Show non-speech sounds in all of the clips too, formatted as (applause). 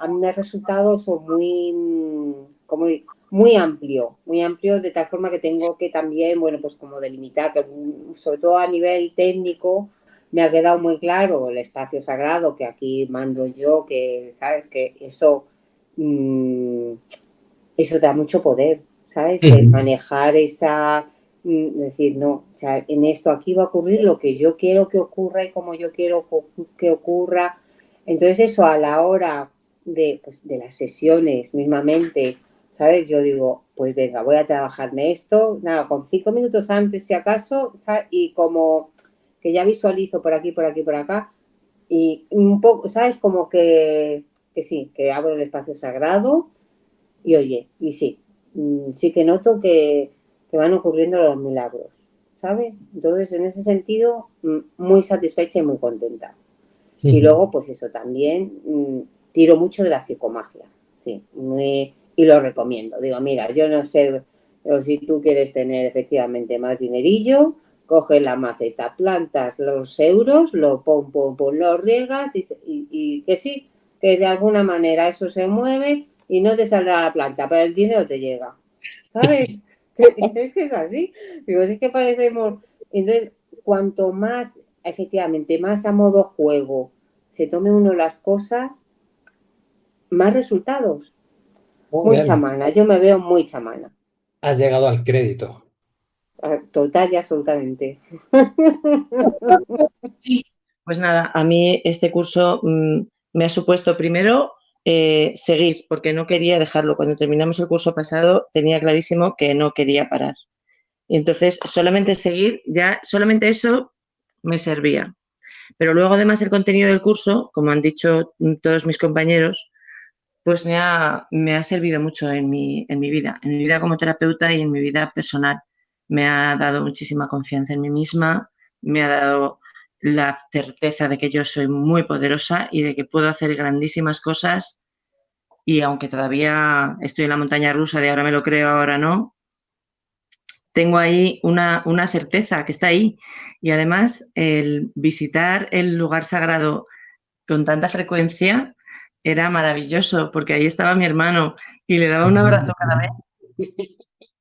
a mí me ha resultado eso muy, como muy amplio, muy amplio de tal forma que tengo que también, bueno, pues como delimitar, sobre todo a nivel técnico, me ha quedado muy claro el espacio sagrado que aquí mando yo, que, ¿sabes? Que eso, mm, eso da mucho poder, ¿sabes? manejar esa, mm, decir, no, o sea, en esto aquí va a ocurrir lo que yo quiero que ocurra y como yo quiero que ocurra. Entonces eso a la hora de, pues, de las sesiones mismamente, ¿sabes? Yo digo, pues venga, voy a trabajarme esto, nada, con cinco minutos antes si acaso, ¿sabes? Y como que ya visualizo por aquí, por aquí, por acá, y un poco, ¿sabes? Como que, que sí, que abro el espacio sagrado y oye, y sí, mm, sí que noto que, van ocurriendo los milagros, ¿sabes? Entonces, en ese sentido, mm, muy satisfecha y muy contenta. Y luego, pues eso también, mm, tiro mucho de la psicomagia, sí, y lo recomiendo. Digo, mira, yo no sé o si tú quieres tener efectivamente más dinerillo, coge la maceta, plantas los euros, lo pon, pon, pon, lo riegas y, que sí, que de alguna manera eso se mueve y no te saldrá la planta, pero el dinero te llega. ¿Sabes? (laughs) es que es así. Digo, es que parecemos... Entonces, cuanto más, efectivamente, más a modo juego se tome uno las cosas, más resultados. muy chamana, yo me veo muy chamana. Has llegado al crédito. Total y absolutamente. (laughs) Pues nada, a mí este curso mm, me ha supuesto primero eh, seguir, porque no quería dejarlo. Cuando terminamos el curso pasado tenía clarísimo que no quería parar. Y entonces solamente seguir, ya solamente eso me servía. Pero luego además el contenido del curso, como han dicho todos mis compañeros, pues me ha, me ha servido mucho en mi, en mi vida, en mi vida como terapeuta y en mi vida personal. Me ha dado muchísima confianza en mí misma, me ha dado la certeza de que yo soy muy poderosa y de que puedo hacer grandísimas cosas. Y aunque todavía estoy en la montaña rusa de ahora me lo creo, ahora no, tengo ahí una, una certeza que está ahí. Y además el visitar el lugar sagrado con tanta frecuencia era maravilloso porque ahí estaba mi hermano y le daba un abrazo cada vez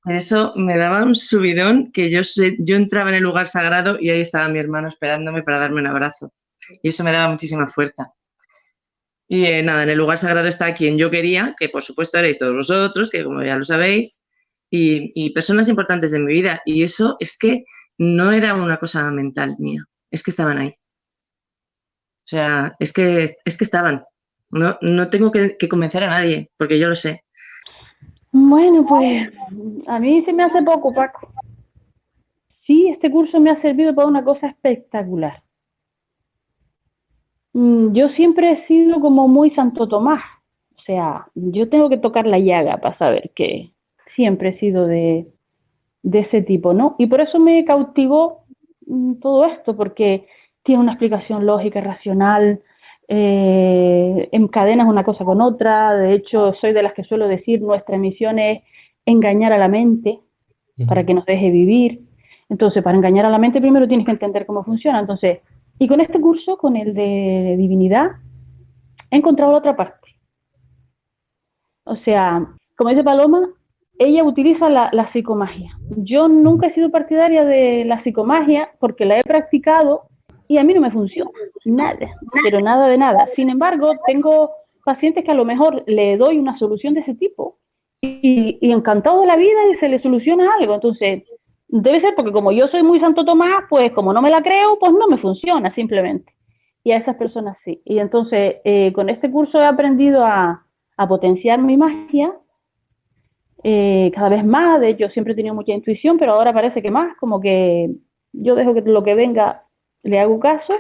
eso me daba un subidón que yo, yo entraba en el lugar sagrado y ahí estaba mi hermano esperándome para darme un abrazo. Y eso me daba muchísima fuerza. Y eh, nada, en el lugar sagrado está quien yo quería, que por supuesto erais todos vosotros, que como ya lo sabéis, y, personas importantes de mi vida. Y eso es que no era una cosa mental mía, es que estaban ahí. O sea, es que, es que estaban. No, no tengo que convencer a nadie, porque yo lo sé. Bueno, pues a mí se me hace poco, Paco. Sí, este curso me ha servido para una cosa espectacular. Mm, yo siempre he sido como muy Santo Tomás. O sea, yo tengo que tocar la llaga para saber que siempre he sido de, de ese tipo, ¿no? Y por eso me cautivó mm, todo esto, porque tiene una explicación lógica, racional, eh, encadenas una cosa con otra. De hecho, soy de las que suelo decir, nuestra misión es engañar a la mente para que nos deje vivir. Entonces, para engañar a la mente primero tienes que entender cómo funciona. Entonces, y con este curso, con el de divinidad, he encontrado la otra parte. O sea, como dice Paloma, ella utiliza la, la, psicomagia. Yo nunca he sido partidaria de la psicomagia porque la he practicado y a mí no me funciona, nada, pero nada de nada. Sin embargo, tengo pacientes que a lo mejor le doy una solución de ese tipo y, encantado de la vida y se le soluciona algo. Entonces, debe ser porque como yo soy muy Santo Tomás, pues como no me la creo, pues no me funciona simplemente. Y a esas personas sí. Y entonces, eh, con este curso he aprendido a, potenciar mi magia eh, cada vez más. De hecho, siempre he tenido mucha intuición, pero ahora parece que más, como que yo dejo que lo que venga le hago caso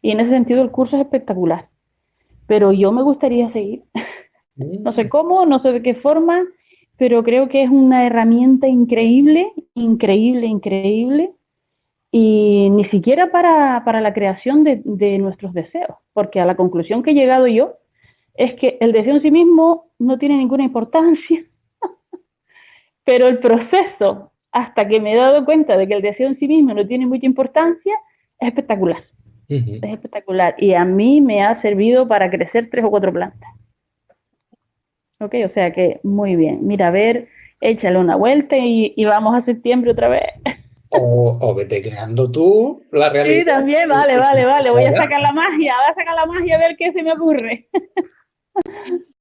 y en ese sentido el curso es espectacular. Pero yo me gustaría seguir. (laughs) no sé cómo, no sé de qué forma, pero creo que es una herramienta increíble, increíble, increíble, y ni siquiera para, para la creación de, de, nuestros deseos, porque a la conclusión que he llegado yo es que el deseo en sí mismo no tiene ninguna importancia, (laughs) pero el proceso hasta que me he dado cuenta de que el deseo en sí mismo no tiene mucha importancia, es espectacular. Es espectacular. Y a mí me ha servido para crecer tres o cuatro plantas. Ok, o sea que muy bien. Mira, a ver, échale una vuelta y, y vamos a septiembre otra vez. O, o vete creando tú la realidad. Sí, también, vale, vale, vale. Voy a (laughs) sacar la magia, voy a sacar la magia a ver qué se me ocurre. (laughs)